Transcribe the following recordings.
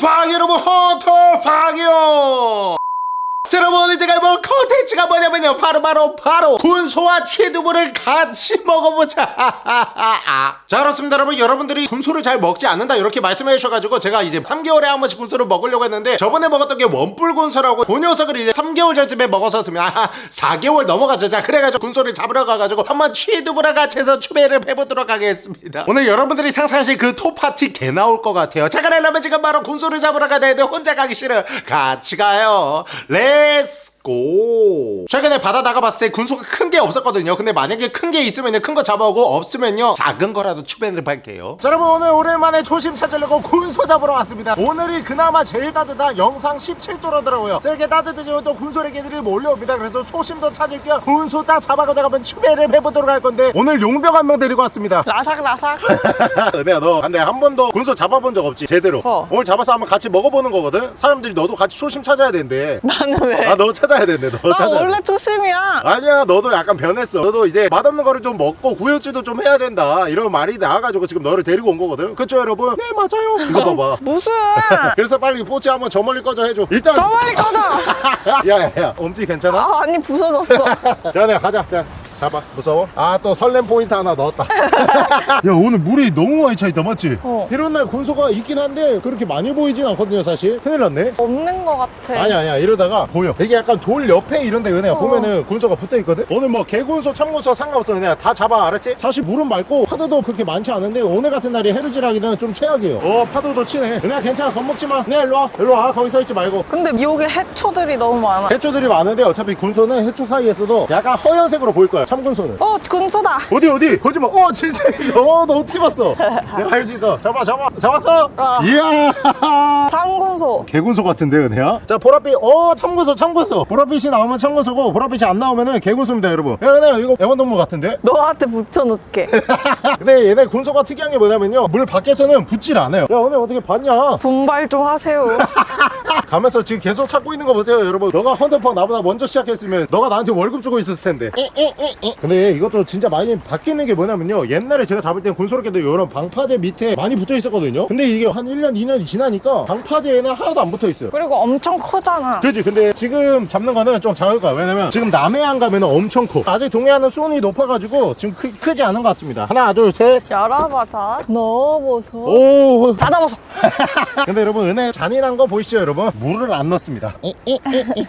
팡 여러분 헌터 팡이요 자, 여러분 오늘 제가 해볼 컨텐츠가 뭐냐면요. 바로 바로 바로 군소와 취두부를 같이 먹어보자. 자 그렇습니다. 여러분 여러분들이 군소를 잘 먹지 않는다 이렇게 말씀해 주셔가지고 제가 이제 3개월에 한 번씩 군소를 먹으려고 했는데 저번에 먹었던 게 원뿔 군소라고 그 녀석을 이제 3개월 전쯤에 먹었었으면 아 4개월 넘어가죠. 자 그래가지고 군소를 잡으러 가가지고 한번 취두부랑 같이 해서 축배를 해보도록 하겠습니다. 오늘 여러분들이 상상하신 그 토 파티가 나올 것 같아요. 자 그러려면 지금 바로 군소를 잡으러 가야 되는데 혼자 가기 싫어 같이 가요. Let's go. 최근에 바다 나가봤을 때 군소가 큰 게 없었거든요. 근데 만약에 큰 게 있으면 큰 거 잡아오고 없으면요 작은 거라도 추배를 할게요. 자 여러분 오늘 오랜만에 초심 찾으려고 군소 잡으러 왔습니다. 오늘이 그나마 제일 따뜻한 영상 17도라더라고요. 이렇게 따뜻해지면 또 군소리 개들이 몰려옵니다. 그래서 초심도 찾을 겸 군소 딱 잡아가다가 한번 추배를 해보도록 할 건데 오늘 용병 한 명 데리고 왔습니다. 라삭 라삭. 내가 너. 근데 한 번도 군소 잡아본 적 없지 제대로. 어. 오늘 잡아서 한번 같이 먹어보는 거거든? 사람들이 너도 같이 초심 찾아야 된대. 나는 왜? 아너 찾아 야 된대 너나 찾아야 돼. 원래 초심이야. 아니야 너도 약간 변했어. 너도 이제 맛없는 거를 좀 먹고 구역질도 좀 해야 된다. 이런 말이 나와가지고 지금 너를 데리고 온 거거든. 그쵸 여러분? 네 맞아요. 이거 봐봐. 무슨? 그래서 빨리 포치 한번 저 멀리 꺼져 해줘. 일단 저 멀리 꺼져. 야야야 엄지 괜찮아? 아 아니 부서졌어. 자 내가 가자. 자 잡아. 무서워? 아 또 설렘 포인트 하나 넣었다. 야 오늘 물이 너무 많이 차있다 맞지? 어. 이런 날 군소가 있긴 한데 그렇게 많이 보이진 않거든요 사실. 큰일 났네. 없는 거 같아. 아니야 아니야. 이러다가 보여. 이게 약간 돌 옆에 이런데 은혜야 어. 보면은 군소가 붙어있거든? 오늘 뭐 개군소 참군소 상관없어 은혜야 다 잡아 알았지? 사실 물은 맑고 파도도 그렇게 많지 않은데 오늘 같은 날이 해루질하기는 좀 최악이에요. 어 파도도 치네 은혜야 괜찮아. 겁먹지마. 네 일로와. 일로와. 거기 서있지 말고. 근데 미역에 해초들이 너무 많아. 해초들이 많은데 어차피 군소는 해초 사이에서도 약간 허연색으로 보일 거야 참군소는? 어 군소다. 어디 어디? 거짓말. 어 진짜 있어. 어너 어떻게 봤어? 내가 할 수 있어. 잡아 잡아. 잡았어? 아. 이야! 참군소. 개군소 같은데 은혜야? 자 보랏빛. 어 참군소 참군소. 보랏빛이 나오면 참군소고 보랏빛이 안 나오면은 개군소입니다 여러분. 야 은혜야 이거 애완동물 같은데? 너한테 붙여놓게. 근데 얘네 군소가 특이한 게 뭐냐면요. 물 밖에서는 붙질 않아요. 야 은혜 어떻게 봤냐? 분발 좀 하세요. 가면서 지금 계속 찾고 있는 거 보세요 여러분. 너가 헌터팡 나보다 먼저 시작했으면 너가 나한테 월급 주고 있었을 텐데 근데 이것도 진짜 많이 바뀌는 게 뭐냐면요. 옛날에 제가 잡을 땐 군소롭게도 이런 방파제 밑에 많이 붙어 있었거든요. 근데 이게 한 1년 2년이 지나니까 방파제에는 하나도 안 붙어 있어요. 그리고 엄청 커잖아. 그지? 근데 지금 잡는 거는 좀 작을 거야. 왜냐면 지금 남해안 가면 엄청 커. 아직 동해안은 수온이 높아가지고 지금 크, 크지 않은 것 같습니다. 하나 둘셋. 열어봐서 넣어보소. 오 닫아봐서 근데 여러분 은혜 잔인한 거 보이시죠 여러분? 물을 안 넣습니다.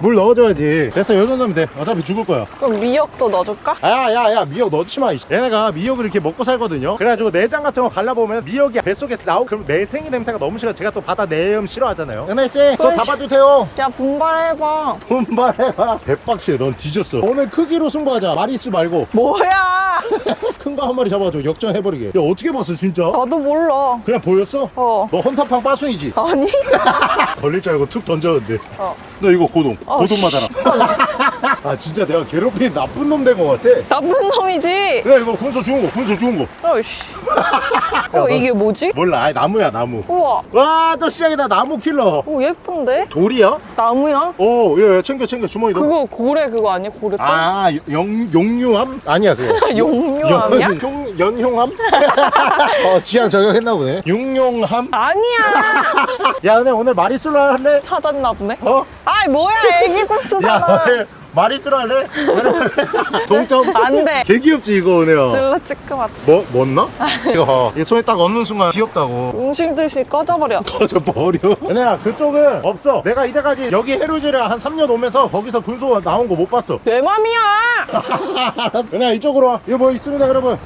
물 넣어줘야지. 됐어 요 정도면 돼. 어차피 죽을 거야. 그럼 미역도 넣어줄까? 야야야 미역 넣지 마 이씨. 얘네가 미역을 이렇게 먹고 살거든요. 그래가지고 내장 같은 거 갈라보면 미역이 뱃속에서 나오고 그럼 매생이 냄새가 너무 싫어. 제가 또 바다 내음 싫어하잖아요. 은혜씨 또. 잡아주세요. 야 분발해봐. 분발해봐. 대박치네 넌 뒤졌어. 오늘 크기로 승부하자. 마리수 말고. 뭐야? 큰 거 한 마리 잡아줘. 역전해버리게. 야 어떻게 봤어 진짜? 나도 몰라. 그냥 보였어? 어. 너 헌터팡 빠순이지? 아니. 걸릴 줄 알고 툭 던졌는데. 어. 너 이거 고동. 어, 고동 씨. 맞아라. 아 진짜 내가 괴롭힌 나쁜 놈된거 같아 나쁜 놈이지 그래 이거 군소 죽은 거 군소 죽은 거 어이씨 어 너- 이게 뭐지? 몰라 아이 나무야 나무 우와 와또 시작이다 나무 킬러 오 예쁜데? 돌이야? 나무야? 오 예, 예, 챙겨 챙겨 주머니 넣어 그거 고래 그거 아니야? 고래 똥? 아 용, 용유함? 아니야 그거 용유함이야? 연- 용, 연용함? 어 취향 저격했나 보네 육용함? 아니야 야 근데 오늘 마리수로 할래? 찾았나 보네 어? 아이 뭐야 애기 오늘 마리수로 할래? 동점? 안돼 개 귀엽지 이거 은혜야. 질러 찌끄맣 뭐, 뭔나? 이거 봐. 이 손에 딱 얹는 순간 귀엽다고. 음식 드시 꺼져버려. 꺼져 버려? 은혜야 그쪽은 없어. 내가 이때까지 여기 해루지를 한 3년 오면서 거기서 군소 나온 거 못 봤어. 내 맘이야. 알았어. 은혜야 이쪽으로 와. 이거 뭐 있습니다 여러분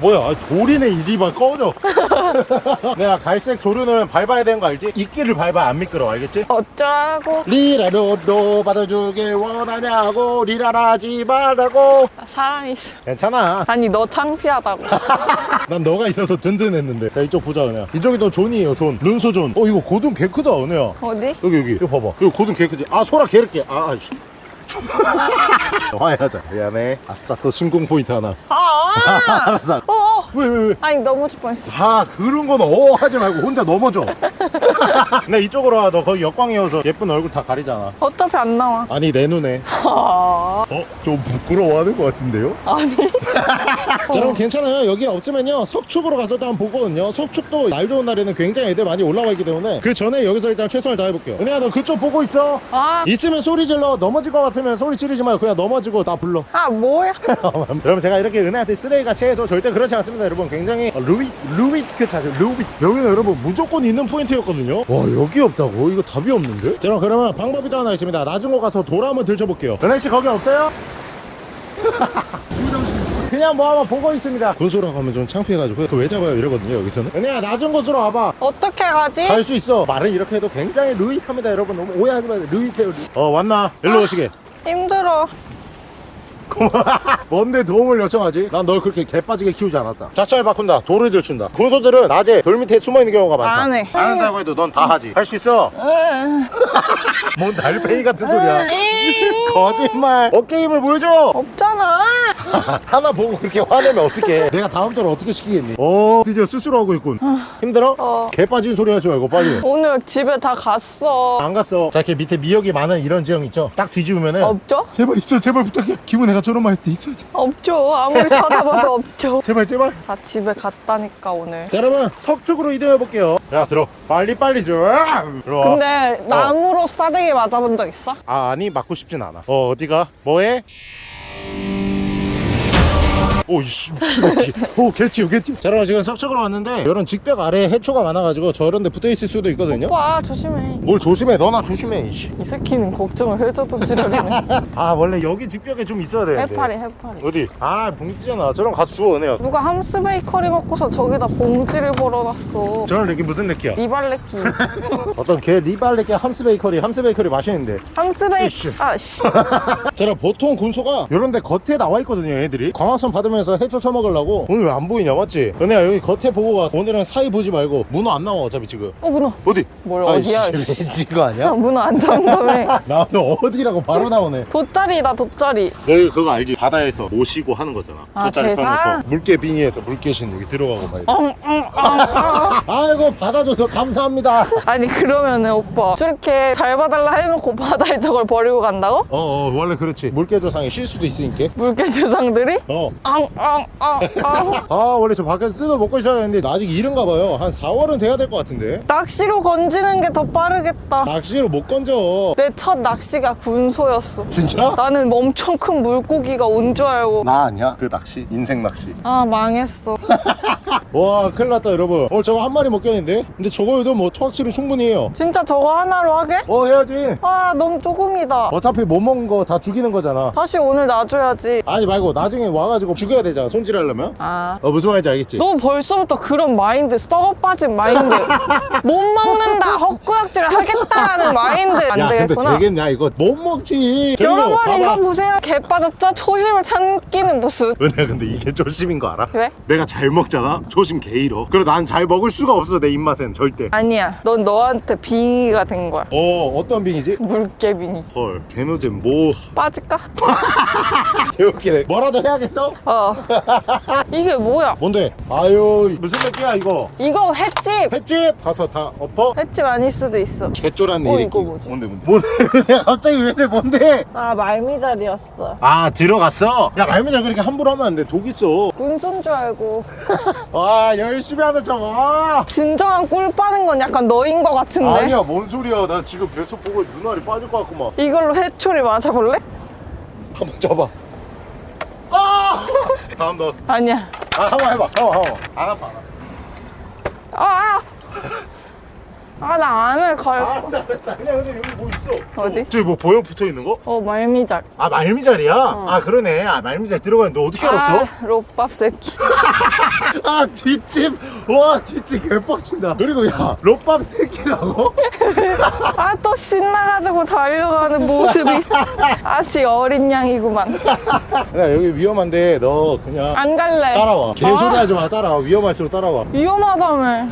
뭐야 아, 돌이네 이리만 꺼져. 내가 갈색 조류는 밟아야 되는 거 알지? 이끼를 밟아야 안 미끄러워 알겠지? 어쩌라고? 리라로로 받아주길 원하냐고 리라라지 말라고. 사람 있어. 괜찮아. 아니 너 창피하다고. 난 너가 있어서 든든했는데. 자 이쪽 보자 은혜야. 이쪽이 또 존이에요 존. 군소 존 어 이거 고둥 개 크다 은혜야. 어디? 여기 여기. 이거 봐봐. 이거 고둥 개 크지? 아 소라 개를게. 아아 화해하자 미안해. 아싸 또 심쿵 포인트 하나. 아 알았어 어, 어. 왜왜 왜? 아니 넘어질 뻔했어. 아 그런 건 어 하지 말고 혼자 넘어져. 나 이쪽으로 와 너 거기 역광이어서 예쁜 얼굴 다 가리잖아. 어차피 안 나와. 아니 내 눈에. 아, 어? 좀 부끄러워하는 것 같은데요? 아니. 자 여러분 괜찮아요. 여기 없으면요. 석축으로 가서 또 한번 보거든요. 석축도 날 좋은 날에는 굉장히 애들 많이 올라와 있기 때문에 그 전에 여기서 일단 최선을 다해볼게요. 은혜야 너 그쪽 보고 있어? 아, 있으면 소리 질러. 넘어질 것 같으면 소리 지르지 말고 그냥 넘어 지고 나 불러. 아 뭐야? 여러분 제가 이렇게 은혜한테 쓰레기같이 해도 절대 그렇지 않습니다 여러분. 굉장히 어, 루이 루이 그 자세 루이 여기는 여러분 무조건 있는 포인트였거든요. 와 여기 없다고? 이거 답이 없는데? 자 그럼 그러면 방법이 또 하나 있습니다. 낮은 곳 가서 돌 한번 들춰볼게요. 은혜씨 거기 없어요? 그냥 뭐 한번 보고 있습니다. 군소라고 하면 좀 창피해가지고 그 왜 잡아요 이러거든요 여기서는. 은혜야 낮은 곳으로 와봐. 어떻게 가지? 갈 수 있어. 말을 이렇게 해도 굉장히 루이합니다 여러분. 너무 오해하지 마세요. 루이해요 루이. 어 왔나? 일로 오시게. 힘들어. 뭔데 도움을 요청하지? 난 널 그렇게 개빠지게 키우지 않았다. 자차를 바꾼다. 돌을 들춘다. 군소들은 낮에 돌 밑에 숨어있는 경우가 많다. 안 해. 안 한다고 해도 넌 다 하지. 할 수 있어. 뭔 달팽이 같은 소리야. 거짓말. 어깨 힘을 보여줘. 없잖아. 하나 보고 그렇게 화내면 어떡해. 내가 다음 달에 어떻게 시키겠니? 어 드디어 스스로 하고 있군. 힘들어? 어. 개 빠진 소리 하지 말고 빨리. 오늘 집에 다 갔어. 안 갔어. 자 이렇게 밑에 미역이 많은 이런 지형 있죠? 딱 뒤집으면은 없죠? 제발 있어 제발 부탁해. 기분 내가 저런 말 했을 때 있어야 돼. 없죠. 아무리 찾아봐도 없죠. 제발 제발. 다 집에 갔다니까 오늘. 자 여러분 석쪽으로 이동해 볼게요. 야 들어. 빨리 빨리 들어와 들어와. 근데 나무로 싸대기 맞아본 적 있어? 아 아니 맞고 싶진 않아. 어 어디가? 뭐해 오 이씨 미친새끼 오 개튀어 개튀어 자 여러분 지금 석축으로 왔는데 이런 직벽 아래에 해초가 많아가지고 저런 데 붙어 있을 수도 있거든요 오빠 조심해. 뭘 조심해 너나 조심해 이씨 이 새끼는 걱정을 해줘도 지랄이네. 아 원래 여기 직벽에 좀 있어야 되는데 해파리 해파리. 어디 아 봉지잖아 저런 가서 주워 은혜야 누가 함스 베이커리 먹고서 저기다 봉지를 버려놨어. 저런 렉이 무슨 렉이야 리발레키. 어떤 개 리발렉의 함스 베이커리 함스 베이커리 맛있는데 함스. 베이커리. 아씨. 제가 보통 군소가 이런 데 겉에 나와 있거든요 얘들이 광합성 받으면서 해초 쳐먹으려고 오늘 왜 안 보이냐 맞지? 은혜야 여기 겉에 보고 가 오늘은 사이 보지 말고 문어 안 나와 어차피 지금 어 문어. 어디? 뭘 어디야? 지거 아니야? 문어 안 잡는다며. 나도 어디라고 바로 나오네 돗자리다 돗자리. 너희 그거 알지? 바다에서 모시고 하는 거잖아 아, 돗자리 제사? 물개 빙의해서 물개신 여기 들어가고 막 이렇게. 엉엉엉 엉. 아이고 받아줘서 감사합니다 아니 그러면은 오빠 저렇게 잘 봐달라 해놓고 바다에 저걸 버리고 간다고? 어어 원래 그렇지 물개 조상이 쉴 수도 있으니까 물개 조상들이? 어. 엉엉엉엉. 아 원래 저 밖에서 뜯어 먹고 있어야 되는데 아직 이른가 봐요 한 4월은 돼야 될 것 같은데 낚시로 건지는 게 더 빠르겠다. 낚시로 못 건져 내 첫 낚시가 군소였어. 진짜? 나는 엄청 큰 물고기가 온 줄 알고. 나 아니야 그 낚시 인생 낚시 아 망했어. 와 큰일 났다 여러분 어 저거 한 마리 먹겠는데? 근데 저거에도 뭐 토악질로 충분히 해요 진짜 저거 하나로 하게? 어 해야지 아 너무 조금이다. 어차피 못 먹은 거 다 죽이는 거잖아 다시 오늘 놔줘야지. 아니 말고 나중에 와가지고 죽여야 되잖아 손질하려면 아. 어 무슨 말인지 알겠지? 너 벌써부터 그런 마인드 썩어 빠진 마인드 못 먹는다 헛구역질을 하겠다는 마인드 안야 근데 되겠구나 되겠냐 이거 못 먹지 여러분 봐봐. 이거 보세요 개 빠졌죠? 초심을 찾기는 무슨 은혜야 근데 이게 초심인 거 알아? 왜? 내가 잘 먹잖아 초심 개 잃어 그리고 난 잘 먹을 수가 없어 내 입맛엔 절대. 아니야. 넌 너한테 빙의가 된 거야. 어 어떤 빙이지? 물개 빙의. 헐 개노잼 뭐. 빠질까? 개웃기네. 뭐라도 해야겠어? 어. 이게 뭐야? 뭔데? 아유 무슨 느끼야 이거? 이거 횟집! 횟집? 가서 다 엎어? 횟집 아닐 수도 있어. 개쫄았네 어. 이거 뭐지? 뭔데 뭔데? 뭔데? 갑자기 왜 이래 뭔데? 아 말미잘이었어. 아 들어갔어? 야 말미잘 그렇게 함부로 하면 안 돼. 독 있어 군소인 줄 알고 와 열심히 하는 척아. 진정한 꿀 빠는 건 약간 너인 것 같은데? 아니야 뭔 소리야. 나 지금 뱃속 보고 눈알이 빠질 것 같구만 이걸로 회초리 맞아볼래? 한번 잡아. 아! 다음 너아 아니야. 한번 해봐. 한번 한번. 안 아파 안 아파. 아! 아, 나 안에 갈 거. 알았어 알았어 아니야 근데 여기 뭐 있어 어디? 저기 뭐 보여 붙어 있는 거? 어, 말미잘. 아 말미잘이야? 아 그러네 아 말미잘 들어가는데 너 어떻게 알았어? 아, 롯밥 새끼. 아 뒷집 와 진짜 개빡친다. 그리고 야 롯밥 새끼라고? 아 또 신나가지고 달려가는 모습이 아직 어린 양이구만. 야 여기 위험한데 너 그냥 안 갈래. 따라와. 개소리 아, 하지 마. 따라와. 위험할수록 따라와. 위험하다며.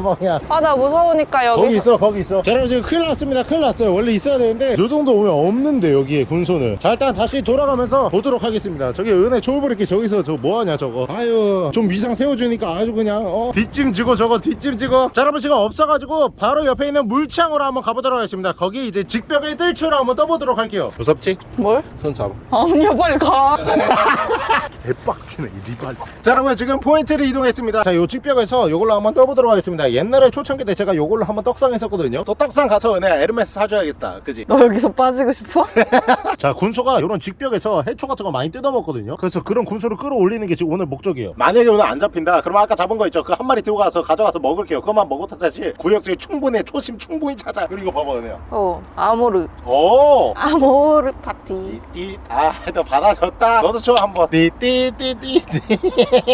뭐야. 아나 무서우니까 여기서. 거기 있어 거기 있어. 자 여러분 지금 큰일 났습니다. 큰일 났어요. 원래 있어야 되는데 요 정도 오면 없는데 여기에 군소는. 자 일단 다시 돌아가면서 보도록 하겠습니다. 저기 은혜 초울브레이크 저기서 저 뭐하냐 저거? 아유 좀 위상 세워주니까 아주 그냥 어 뒷짐 지고 저거 뒷짐 지고. 자 여러분 지금 없어가지고 바로 옆에 있는 물창으로 한번 가보도록 하겠습니다. 거기 이제 직벽의 뜰채로 한번 떠보도록 할게요. 무섭지? 뭘? 손 잡아. 아니야 빨리 가 개빡치네 이 리발 자 여러분 지금 포인트를 이동했습니다. 자요 직벽에서 요걸로 한번 떠보도록 하겠습니다. 옛날에 초창기 때 제가 요걸로 한번 떡상 했었거든요. 또 떡상 가서 은혜 에르메스 사줘야겠다. 그지? 너 여기서 빠지고 싶어? 자 군소가 이런 직벽에서 해초 같은 거 많이 뜯어먹거든요. 그래서 그런 군소를 끌어올리는 게 지금 오늘 목적이에요. 만약에 오늘 안 잡힌다. 그러면 아까 잡은 거 있죠? 그 한 마리 들고 가서 가져가서 먹을게요. 그것만 먹어도 사실. 구역질에 충분해. 초심 충분히 찾아. 그리고 봐봐 은혜야. 어 아모르. 오! 아모르 파티. 띠띠 아너 받아줬다? 너도 줘 한번. 띠띠 띠띠띠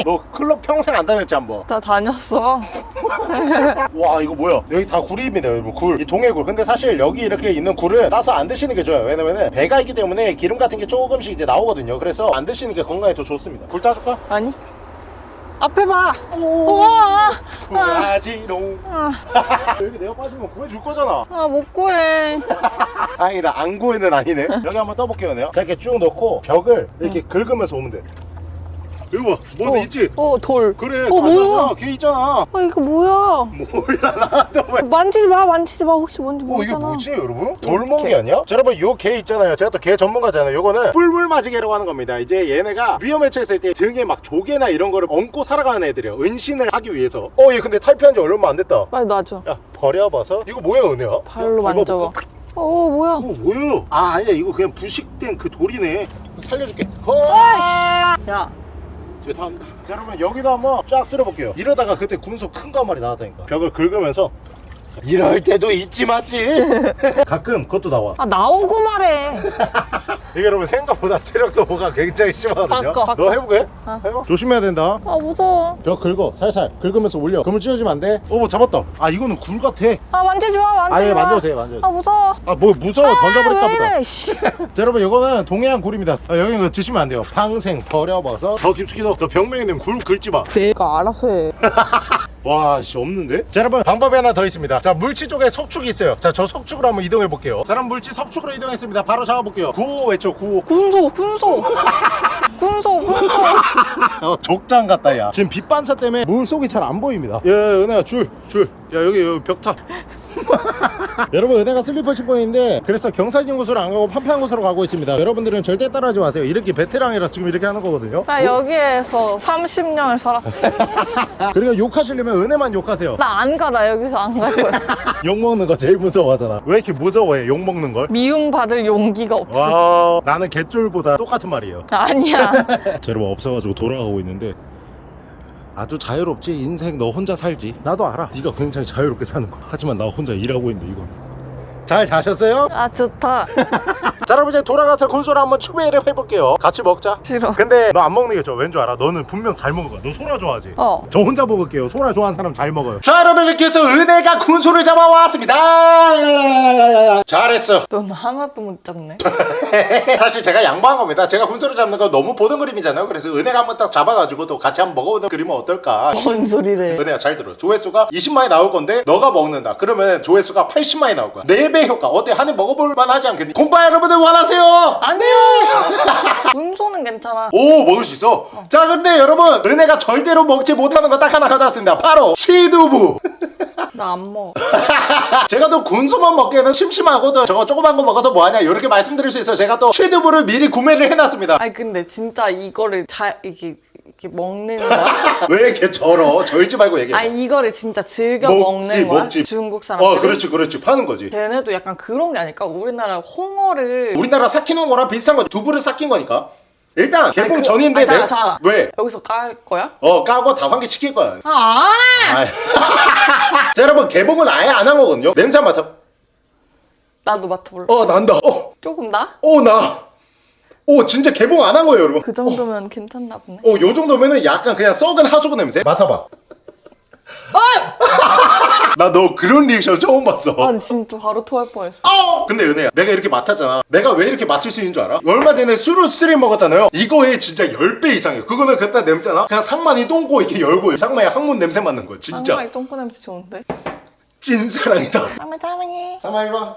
너 클럽 평생 안 다녔지 한번? 나 다녔어. 와 이거 뭐야? 여기 다 굴입니다 여러분 굴이 동해굴. 근데 사실 여기 이렇게 있는 굴을 따서 안 드시는 게 좋아요. 왜냐면은 배가 있기 때문에 기름 같은 게 조금씩 이제 나오거든요. 그래서 안 드시는 게 건강에 더 좋습니다. 굴 따줄까? 아니. 앞에 봐. 우와. 구하지롱. 아, 여기 내가 빠지면 구해줄 거잖아. 아, 못 구해. 다행이다. 안 구해는 아니네. 여기 한번 떠볼게요 내가. 자 이렇게 쭉 넣고 벽을 이렇게 긁으면서 오면 돼 이거 봐. 뭐도 있지? 어 돌. 그래 어, 뭐야? 걔 있잖아. 아 이거 뭐야? 몰라 나도 왜. 만지지 마 만지지 마. 혹시 뭔지 어 이게 모르잖아. 뭐지 여러분? 돌멍이 아니야? 자 여러분 요 개 있잖아요. 제가 또 개 전문가잖아요. 요거는 뿔물맞이개라고 하는 겁니다. 이제 얘네가 위험에 처했을 때 등에 막 조개나 이런 거를 얹고 살아가는 애들이에요. 은신을 하기 위해서. 어 얘 근데 탈피한 지 얼마 안 됐다. 빨리 놔줘. 야 버려봐서. 이거 뭐야 은혜야? 발로 야, 만져봐. 밟아볼까? 어 뭐야? 어 뭐야? 아 아니야. 이거 그냥 부식된 그 돌이네. 살려줄게. 거 야 죄송합니다. 자 여러분 여기도 한번 쫙 쓸어볼게요. 이러다가 그때 군소 큰 거 한 마리 나왔다니까. 벽을 긁으면서 이럴 때도 있지 맞지? 가끔 그것도 나와. 아 나오고 말해 이게 여러분 생각보다 체력 소모가 굉장히 심하거든요. 바꿔, 바꿔. 너 해볼게? 어. 해봐. 조심해야 된다. 아 무서워. 벽 긁어. 살살. 긁으면서 올려. 그물 찢어지면 안돼. 어뭐 잡았다. 아 이거는 굴 같아. 아 만지지 마 만지지 아예 마. 만져도 돼 만져도 아 무서워. 돼아 뭐 무서워. 던져버릴까 아, 왜 보다. 자 여러분 이거는 동해안 굴입니다. 아, 여기 이거 드시면 안 돼요. 방생 버려버섯 더 깊숙이 넣어. 너 벽면에 있는 굴 긁지 마. 내가 알아서 해 와, 씨, 없는데? 자, 여러분, 방법이 하나 더 있습니다. 자, 물치 쪽에 석축이 있어요. 자, 저 석축으로 한번 이동해 볼게요. 자, 그럼 물치 석축으로 이동했습니다. 바로 잡아볼게요. 구호 외쳐, 구호. 군소 군소 군소 군소 어, 족장 같다, 야. 지금 빛반사 때문에 물 속이 잘 안 보입니다. 야, 야, 은혜야, 줄, 줄. 야, 여기, 여기 벽 타. 여러분 은혜가 슬리퍼 신고 있는데 그래서 경사진 곳으로 안 가고 판판한 곳으로 가고 있습니다. 여러분들은 절대 따라하지 마세요. 이렇게 베테랑이라 지금 이렇게 하는 거거든요. 나 여기에서 30년을 살았지 그러니까 욕하시려면 은혜만 욕하세요. 나 안 가 나 여기서 안 갈 거야. 욕먹는 거 제일 무서워하잖아. 왜 이렇게 무서워해 욕먹는 걸? 미움받을 용기가 없어. 와 나는 개쫄보다 똑같은 말이에요. 아니야. 자 여러분 없어가지고 돌아가고 있는데 아주 자유롭지. 인생 너 혼자 살지. 나도 알아. 네가 굉장히 자유롭게 사는 거. 하지만 나 혼자 일하고 있는데 이건 잘 자셨어요? 아 좋다 자 여러분 이제 돌아가서 곤소를 한번 추배를 해볼게요 같이 먹자 싫어 근데 너 안 먹는 게 좋아 왠줄 알아? 너는 분명 잘 먹을 거야 너 소라 좋아하지? 어저 혼자 먹을게요 소라 좋아하는 사람 잘 먹어요 자 여러분 이렇게 해서 은혜가 군소를 잡아왔습니다 잘했어 넌 하나도 못 잡네 사실 제가 양보한 겁니다. 제가 군소를 잡는 거 너무 보던 그림이잖아요. 그래서 은혜가 한번 딱 잡아가지고 또 같이 한번 먹어보는 그림은 어떨까? 뭔 소리래 은혜야 잘 들어. 조회수가 20만이 나올 건데 너가 먹는다. 그러면 조회수가 80만이 나올 거야. 4배 효과. 어때? 한 해 먹어볼 만 하지 않겠니? 공파 여러분들 원하세요? 아니야 군소는 괜찮아 오 먹을 수 있어. 자 근데 여러분 은혜가 절대로 먹지 못하는 거 딱 하나 가져왔습니다. 바로 취두부. 나 안 먹어 제가 또 군소만 먹기에는 심심하고 또 저거 조그만 거 먹어서 뭐하냐 이렇게 말씀드릴 수 있어요. 제가 또 취두부를 미리 구매를 해놨습니다. 아니 근데 진짜 이거를 잘 이렇게 이렇게 먹는 거야? 왜 이렇게 절어? 절지 말고 얘기해. 아니 이거를 진짜 즐겨 먹지, 먹는 거야? 먹지. 중국 사람들 어 그렇지 그렇지 파는 거지 걔네도 약간 그런 게 아닐까? 우리나라 홍어를 우리나라 삭히는 거랑 비슷한 거지 두부를 삭힌 거니까 일단 개봉 그- 전인데 아니, 잠깐, 내- 잠깐. 왜? 여기서 깔 거야? 어 까고 다 환기시킬 거야 아 아이. 자 여러분 개봉은 아예 안 한 거거든요 냄새 맡아 나도 맡아볼래 어 난다 어, 조금 나? 어 나. 오 진짜 개봉 안 한 거예요 여러분 그 정도면 괜찮나 보네 어요 정도면은 약간 그냥 썩은 하수구 냄새 맡아봐 나 너 그런 리액션 처음 봤어 난 진짜 바로 토할 뻔했어. 어! 근데 은혜야 내가 이렇게 맡았잖아 내가 왜 이렇게 맡을 수 있는 줄 알아? 얼마 전에 수르스트뢰밍 먹었잖아요 이거에 진짜 10배 이상이에요 그거는 그때 냄새나? 그냥 상만이 똥꼬 이렇게 열고 상만이 항문 냄새 맡는 거야 진짜 상만이 똥꼬 냄새 좋은데? 찐사랑이다 쌍마 사랑해. 상만 와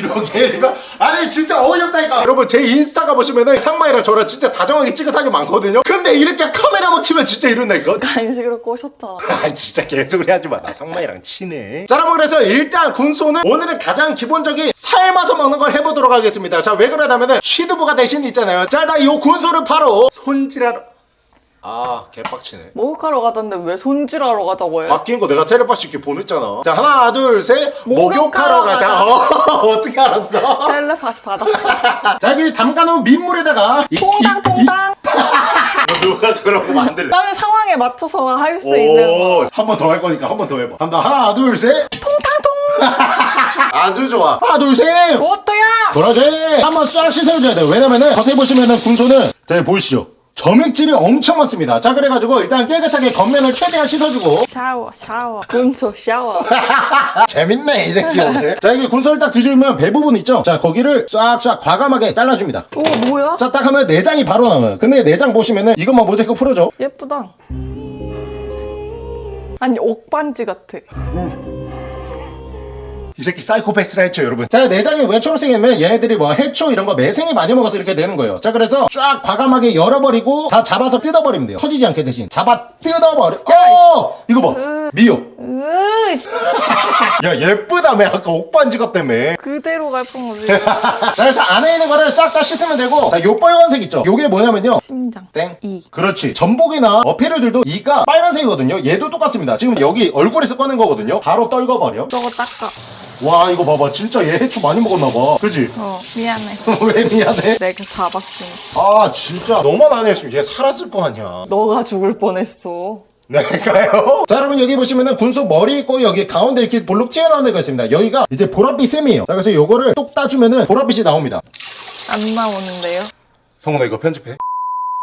이렇게 이거 아니 진짜 어이없다니까 여러분 제 인스타가 보시면은 상만이랑 저랑 진짜 다정하게 찍은 사진 많거든요 근데 이렇게 카메라만 키면 진짜 이런다니까 간식으로 꼬셨잖아. 아 진짜 개소리 하지 마. 나 상마이랑 친해. 자 여러분 그래서 일단 군소는 오늘은 가장 기본적인 삶아서 먹는 걸 해보도록 하겠습니다. 자 왜 그러냐면은 취두부가 대신 있잖아요. 자 나 이 군소를 바로 손질하러 아 개빡치네. 목욕하러 가던데 왜 손질하러 가자고 해? 바뀐 거 내가 텔레파시 이렇게 보냈잖아. 자 하나 둘셋 목욕하러 목욕하러 가자. 어, 어떻게 알았어? 텔레파시 받았어. 자 여기 담가놓은 민물에다가 이- 퐁당 이- 퐁당. 이- 누가 그런 거 만들래? 나는 상황에 맞춰서 할 수 있는 거. 한번 더 할 거니까 한 번 더 해봐. 간다 하나 둘 셋. 통탕통. 아주 좋아. 하나 둘 셋. 뭐또야? 그러지 한번 싹 씻어줘야 돼요 왜냐면은 겉에 보시면은 군소는 잘 보이시죠 점액질이 엄청 많습니다 자 그래가지고 일단 깨끗하게 겉면을 최대한 씻어주고 샤워 샤워. 군소 샤워. 재밌네 이렇게 오늘 자 이게 군소를 딱 뒤집으면 배 부분 있죠 자 거기를 싹싹 과감하게 잘라줍니다 오 뭐야? 자 딱 하면 내장이 바로 나와요 근데 내장 보시면은 이것만 모자이크 풀어줘 예쁘다. 아니 옥반지 같아. 이렇게 사이코패스라 했죠 여러분. 자 내장이 왜 초록색이냐면 얘네들이 뭐 해초 이런 거 매생이 많이 먹어서 이렇게 되는 거예요. 자 그래서 쫙 과감하게 열어버리고 다 잡아서 뜯어버리면 돼요. 터지지 않게 대신. 잡아 뜯어버려. 어! 이거 봐. 미역 야 예쁘다며 아까 옥반지 것 때문에 그대로 갈 뻔하지. 자 그래서 안에 있는 거를 싹 다 씻으면 되고 자요 빨간색 있죠 요게 뭐냐면요 심장. 땡 이. 그렇지 전복이나 어패류들도 이가 빨간색이거든요 얘도 똑같습니다 지금 여기 얼굴에서 꺼낸 거거든요 바로 떨궈버려 저거 닦아. 와 이거 봐봐 진짜 얘 해초 많이 먹었나봐 그지? 어 미안해. 왜 미안해? 내가 잡았으니. 아 진짜 너만 안 했으면 얘 살았을 거 아니야 너가 죽을 뻔했어. 내가요? 자 여러분 여기 보시면은 군소 머리 있고 여기 가운데 이렇게 볼록 튀어나온 데가 있습니다 여기가 이제 보랏빛 셈이에요 자 그래서 요거를 똑 따주면은 보랏빛이 나옵니다 안 나오는데요? 성훈아 이거 편집해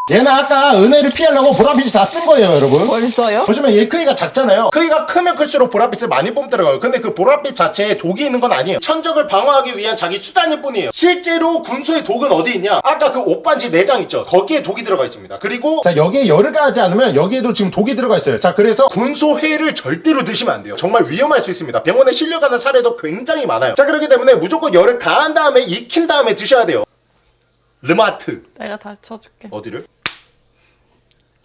얘는 아까 은혜를 피하려고 보랏빛이 다 쓴 거예요 여러분. 벌써요? 보시면 얘 크기가 작잖아요. 크기가 크면 클수록 보랏빛을 많이 뿜더라고요. 근데 그 보랏빛 자체에 독이 있는 건 아니에요. 천적을 방어하기 위한 자기 수단일 뿐이에요. 실제로 군소의 독은 어디 있냐? 아까 그 옷반지 내장 있죠? 거기에 독이 들어가 있습니다. 그리고 자 여기에 열을 가하지 않으면 여기에도 지금 독이 들어가 있어요. 자 그래서 군소회를 절대로 드시면 안 돼요. 정말 위험할 수 있습니다. 병원에 실려가는 사례도 굉장히 많아요. 자 그렇기 때문에 무조건 열을 가한 다음에 익힌 다음에 드셔야 돼요. 르마트. 내가 다 쳐줄게. 어디를?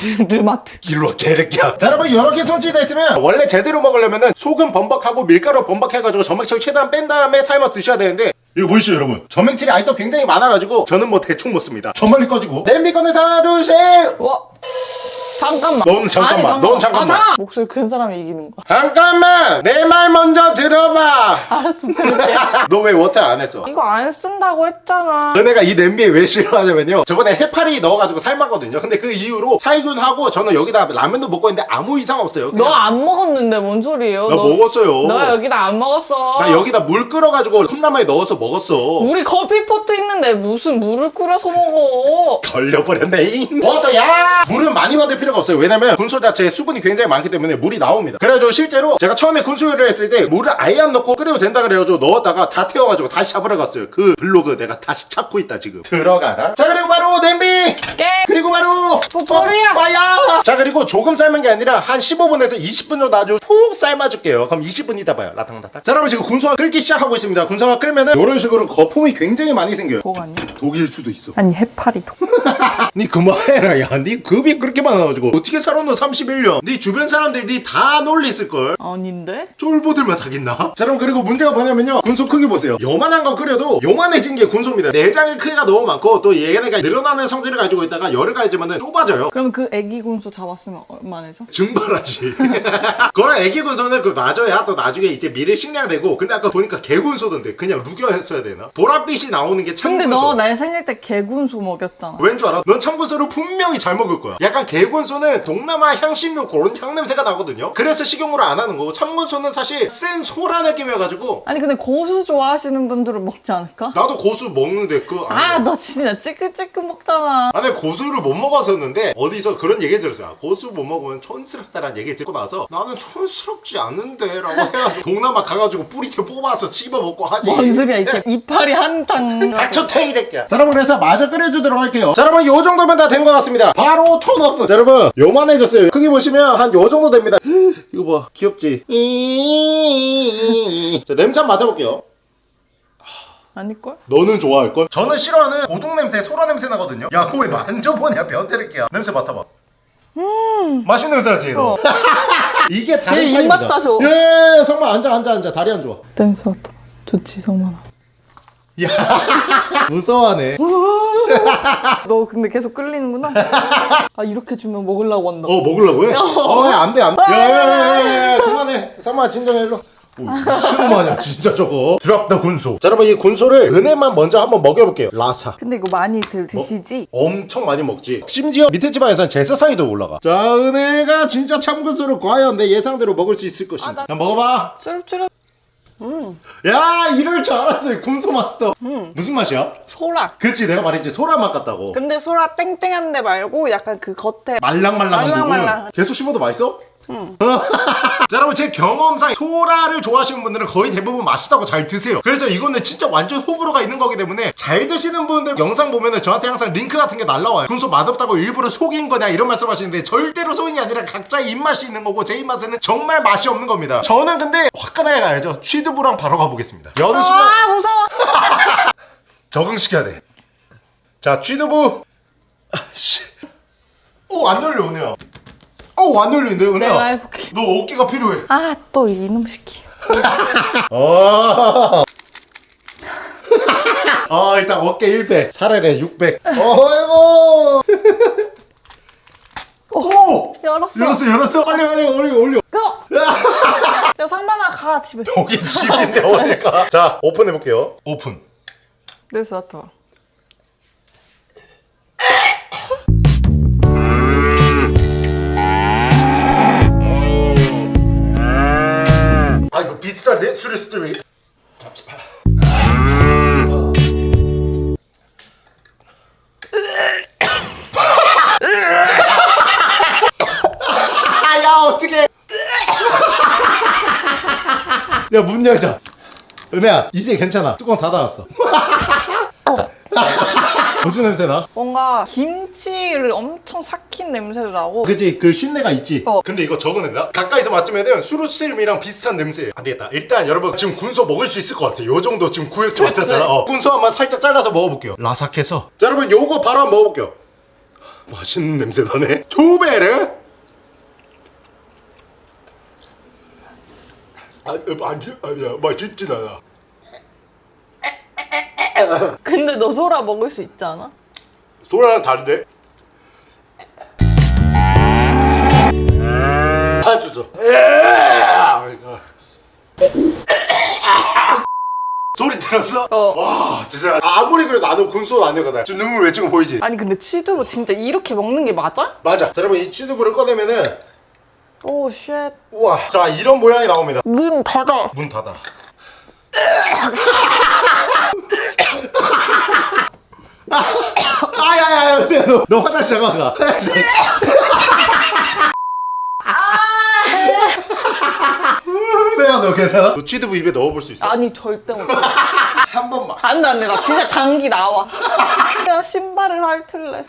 르마트. 일로 와 개새끼야. 자 여러분 이렇게 손질되어 있으면 원래 제대로 먹으려면은 소금 범벅하고 밀가루 범벅해가지고 점액질 최대한 뺀 다음에 삶아서 드셔야 되는데 이거 보이시죠 여러분? 점액질이 아직도 굉장히 많아가지고 저는 뭐 대충 먹습니다. 저 멀리 꺼지고. 냄비 꺼내서 하나 둘셋! 와. 잠깐만. 넌 잠깐만, 넌 잠깐만. 아, 목소리 큰 사람이 이기는 거야. 잠깐만 내 말 먼저 들어봐 알았어, 들을게. 너 왜 water 안 했어? 이거 안 쓴다고 했잖아. 너네가 이 냄비에 왜 싫어하냐면요 저번에 해파리 넣어가지고 삶았거든요 근데 그 이후로 살균하고 저는 여기다 라면도 먹고 있는데 아무 이상 없어요 너 안 먹었는데 뭔 소리예요? 나 먹었어요 너 여기다 안 먹었어. 나 여기다 물 끓여가지고 컵라면에 넣어서 먹었어 우리 커피포트 있는데 무슨 물을 끓여서 먹어? 걸려버렸네 워터야 물은 많이 받을 필요 가 없어요. 왜냐면 군소 자체에 수분이 굉장히 많기 때문에 물이 나옵니다. 그래가지고 실제로 제가 처음에 군소 요리를 했을 때 물을 아예 안 넣고 끓여도 된다 그래가지고 넣었다가 다 태워가지고 다시 잡으러 갔어요. 그 블로그 내가 다시 찾고 있다 지금. 들어가라. 자 그리고 바로 냄비! 깨. 그리고 바로 뽀뽀리야. 빠야 자 그리고 조금 삶은 게 아니라 한 15분에서 20분 정도 아주 푹 삶아줄게요. 그럼 20분 있다 봐요. 라탕라탕 자 여러분 지금 군소가 끓기 시작하고 있습니다. 군소가 끓면은 이런 식으로 거품이 굉장히 많이 생겨요. 복 아니야? 독일 수도 있어. 아니 해파리도. 니 그만해라 야니 급이 그렇게 많아가지고. 어떻게 살아 너 31년. 니 주변 사람들이 니 다 놀리을걸? 아닌데? 쫄보들만 사귀나? 자 그럼 그리고 문제가 뭐냐면요. 군소 크기 보세요. 요만한 거 끓여도 요만해진 게 군소입니다. 내장의 크기가 너무 많고 또 얘네가 늘어나는 성질을 가지고 있다가 열을 가해지면 좁아져요 그럼 그 애기 군소 잡았으면 얼마내서? 증발하지 그런 애기 군소는 그 놔줘야 또 나중에 이제 미래 식량되고 근데 아까 보니까 개군소던데 그냥 루겨 했어야 되나? 보랏빛이 나오는 게 근데 참군소 너날 생일 때 개군소 먹였잖아. 왠 줄 알아? 넌 참군소를 분명히 잘 먹을 거야. 약간 개군소는 동남아 향신료 그런 향냄새가 나거든요. 그래서 식용으로 안 하는 거고 참군소는 사실 센 소라 느낌이어가지고 아니 근데 고수 좋아하시는 분들은 먹지 않을까? 나도 고수 먹는데 그 아너 진짜 찌끈찌끈 먹잖아 아, 내 고수를 못 먹 었었는데 어디서 그런 얘기 들었어요. 고수 못 먹으면 촌스럽다라는 얘기 듣고 나서 나는 촌스럽지 않은데 라고 해가지고 동남아 가가지고 뿌리채 뽑아서 씹어 먹고 하지. 뭔 소리야 이게 이빨이 한탕. 닥쳐 태이랬게. 자 여러분 그래서 마저 끓여주도록 할게요. 자 여러분 요 정도면 다 된 것 같습니다. 바로 톤오프. 자 여러분 요만해졌어요. 크기 보시면 한 요 정도 됩니다. 이거 봐 귀엽지? 자 냄새 한번 맡아볼게요 아닐걸? 너는 좋아할걸? 저는 싫어하는 고동 냄새, 소라 냄새 나거든요. 야, 그거 왜 만져보냐, 변태를게야. 냄새 맡아봐. 음, 맛있는 냄새 나지? 너? 어. 이게 다른 얘. 입맛 따서. 예, 성만 앉아, 앉아, 앉아. 다리 안 좋아. 냄새 맡아 좋지 성만아 야, 무서워하네. 너 근데 계속 끌리는구나 아 이렇게 주면 먹으려고 한다 어, 먹으려고 해? 어, 야, 안 돼, 안 돼. 야, 야, 야, 야, 야, 그만해. 성만 진정해, 일로. 싫어하냐, 진짜 저거. 드랍 더 군소. 자, 여러분, 이 군소를 은혜만 먼저 한번 먹여볼게요. 라사. 근데 이거 많이 들 드시지? 엄청 많이 먹지 심지어 밑에 지방에서는 제사상이도 올라가 자 은혜가 진짜 참근소를 과연 내 예상대로 먹을 수 있을 것인가 아, 나- 자 먹어봐 쭈릅쭈릅 야 이럴 줄 알았어요 군소 마스터 무슨 맛이야? 소라 그렇지 내가 말했지 소라 맛 같다고 근데 소라 땡땡한 데 말고 약간 그 겉에 말랑말랑한 말랑말랑. 부분 계속 씹어도 맛있어? 응. 자 여러분 제 경험상 소라를 좋아하시는 분들은 거의 대부분 맛있다고 잘 드세요 그래서 이거는 진짜 완전 호불호가 있는 거기 때문에 잘 드시는 분들 영상 보면은 저한테 항상 링크 같은 게 날라와요 군소 맛없다고 일부러 속인 거냐 이런 말씀 하시는데 절대로 속인이 아니라 각자의 입맛이 있는 거고 제 입맛에는 정말 맛이 없는 겁니다 저는 근데 화끈하게 가야죠 취두부랑 바로 가보겠습니다 여느 순간 아 무서워 적응시켜야 돼. 자, 쥐두부. 아, 씨. 오, 안 열려, 은혜야. 오, 안 열리는데, 은혜야. 내가 해볼게 너 어깨가 필요해. 아 또 이놈 새끼 어. 어, 일단 어깨 100, 살아래 600. 어이구. 오! 열었어 열었어, 열었어. 빨리, 빨리, 올려, 올려. 끄! 야 상만아 가 집에 여기 집인데 어딜 가? 자, 오픈해볼게요. 오픈. 냄새 맡아봐 비슷한데? 수리 수리. 잠시만. 아, 야, 어떡해. 야, 문 열자. 은혜야, 이제 괜찮아. 뚜껑 닫아놨어. 무슨 냄새 나? 뭔가 김치를 엄청 삭힌 냄새도 나고. 그지 그 쉰내가 있지? 어. 근데 이거 적어낸다? 가까이서 맡으면은 수루스트림이랑 비슷한 냄새예요. 안 되겠다. 일단 여러분 지금 군소 먹을 수 있을 것 같아 요. 정도 지금 구역지 맡았잖아. 어. 군소 한번 살짝 잘라서 먹어볼게요. 라삭해서. 자 여러분 요거 바로 한번 먹어볼게요. 맛있는 냄새 나네. 조베르 아, 아니, 아니야. 맛있진 않아 근데 너 소라 먹을 수 있지 않아? 소라랑 다른데? 아 주죠 소리 들었어? 어. 와 진짜 아무리 그래도 나도 군소 아니거든 지금 눈물 왜 지금 보이지? 아니 근데 취두부 진짜 이렇게 먹는 게 맞아? 맞아 자 여러분 이 취두부를 꺼내면은 오 shit. 우와 자 이런 모양이 나옵니다 문 닫아. 문 닫아 아야야 야 너, 너 화장실 잠깐 가 화장실 내가 너 괜찮아? 너 취두부 입에 넣어볼 수 있어? 아니 절대 못해. 한 번만 안돼 안돼 나 진짜 장기 나와. 그냥 신발을 핥을래.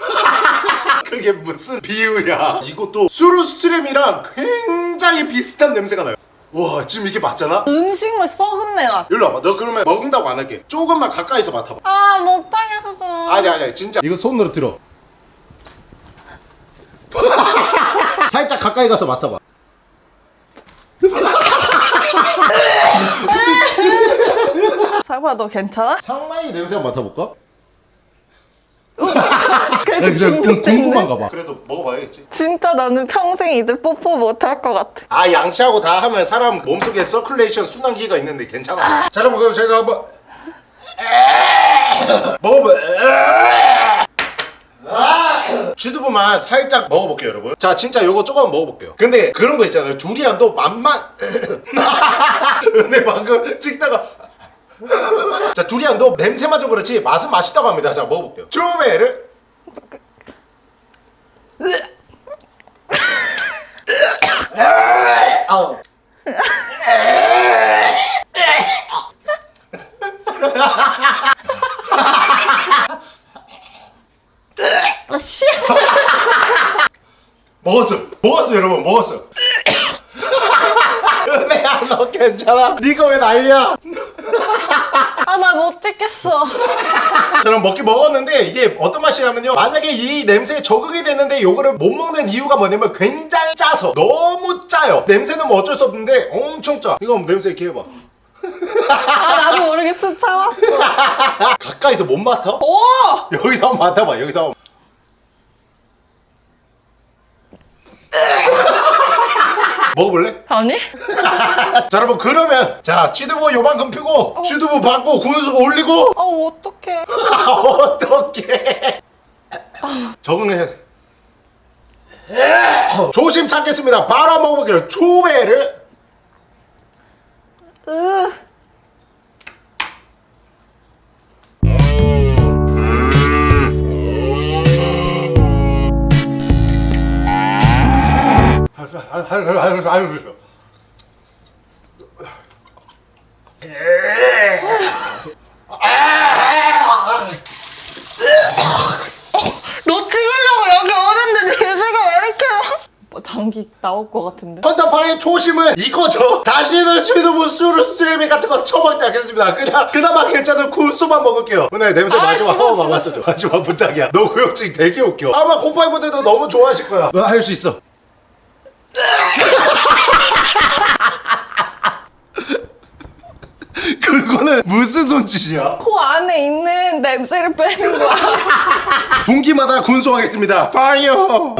그게 무슨 비유야 이것도 수루스트림이랑 굉장히 비슷한 냄새가 나요 와 지금 이게 맞잖아? 음식물 썩은 내 나. 일로 와봐 너 그러면 먹는다고 안 할게 조금만 가까이서 맡아봐 아 못하겠어. 아니 아니 진짜 이거 손으로 들어 살짝 가까이 가서 맡아봐 사과 너 괜찮아? 상마이 냄새 한번 맡아볼까? 계속 궁- 중독됐네. 궁금한가 봐 그래도 먹어봐야겠지 진짜 나는 평생 이제 뽀뽀 못 할 것 같아. 아 양치하고 다 하면 사람 몸속에 서큘레이션 순환기가 있는데 괜찮아 자 여러분 그럼 제가 한번 먹어봐 아! 쥐두부만 살짝 먹어볼게요 여러분 자 진짜 요거 조금 먹어볼게요 근데 그런 거 있잖아요 두리안도 맛만 근데 방금 찍다가 자 두리안도 냄새만 좀 그렇지 맛은 맛있다고 합니다. 자 먹어볼게요. 조메를 아우. 먹었어 먹었어 여러분. 먹었어 은혜야 너 괜찮아? 네가 왜 난리야? 아, 나 못 찍겠어. 저는 먹긴 먹었는데 이게 어떤 맛이냐면요 만약에 이 냄새에 적응이 됐는데 요거를 못 먹는 이유가 뭐냐면 굉장히 짜서 너무 짜요 냄새는 뭐 어쩔 수 없는데 엄청 짜 이거 냄새 이렇게 해봐 아, 나도 모르겠어. 참았어. 가까이서 못 맡아? 오! 여기서 한번 맡아봐 여기서 한번 먹어볼래? 아니? 자 여러분 그러면 자 취두부 요만큼 피고 취두부 받고 군수 올리고 아, 어떡해. 어떻게 적응해 조심 찾겠습니다 바로 먹어볼게요 초배를 으. 너 찍으려고 여기 오는데 냄새가 왜 이렇게 뭐 장기 나올 것 같은데? 헌터파의 초심은 이거죠. 다시는 취두부 수르스트뢰밍 같은 거 처먹지 않겠습니다. 그냥 그나마 괜찮은 군소만 먹을게요. 오늘 냄새 아, 마지막 싫어, 한번 싫어, 맡아줘 마지막 부탁이야. 너 구역질 되게 웃겨. 아마 곰팡이분들도 너무 좋아하실 거야. 너할수 있어 그거는 무슨 손짓이야? 코 안에 있는 냄새를 빼는 거야. 분기마다 군소하겠습니다 fire